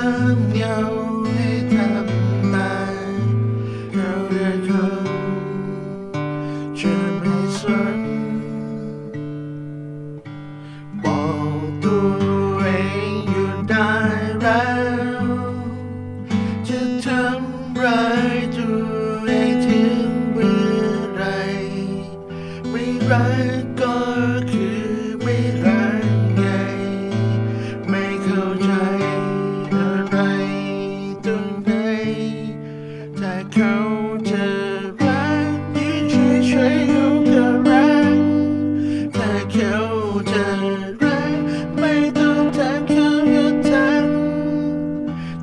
Daniel.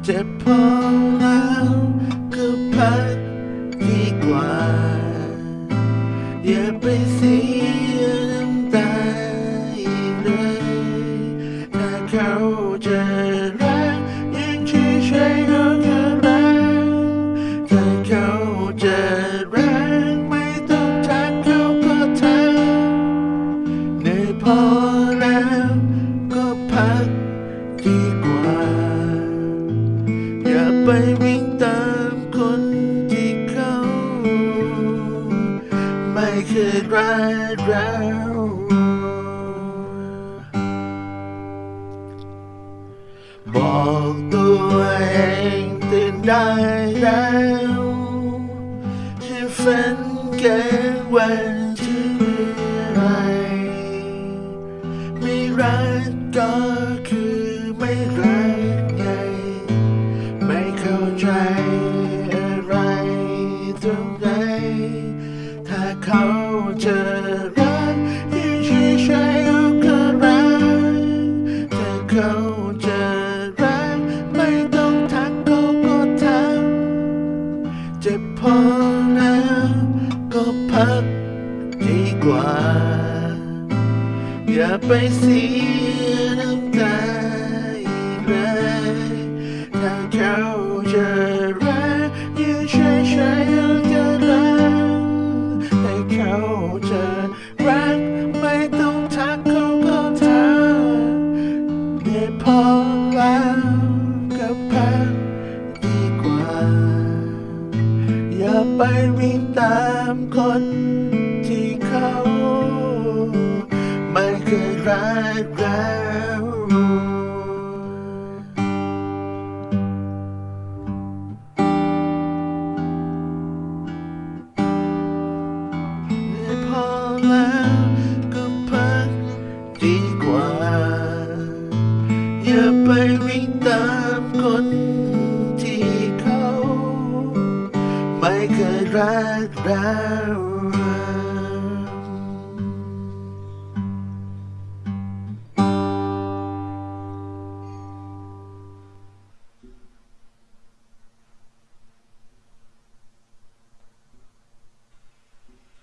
เจ็บพอแล้วก็พักดีกว่า อย่าไปเสียน้ำตาอีกเลยถ้าเขาจะรักยิ่งเฉยๆเขาก็รักถ้าเขาจะรักไม่ต้องทักเขาก็ทักเหนื่อยพอ ไปวิ่งตามคนที่เขา ไม่เคยรักเราบอกตัวเองตื่นได้แล้วที่ฝันแก่วันที่ไรไม่รักก็คือไม่รักไง ถ้าเขาจะรักยิ่งเฉยๆเขาก็รักถ้าเขาจะรักไม่ต้องทักเขาก็ทักเจ็บพอแล้วก็พักดีกว่า อย่าไปเสีย เดี๋ยวพอแล้วก็พักดีกว่า อย่าไปวิ่งตามคนที่เขา ไม่เคยรักเรา ที่เ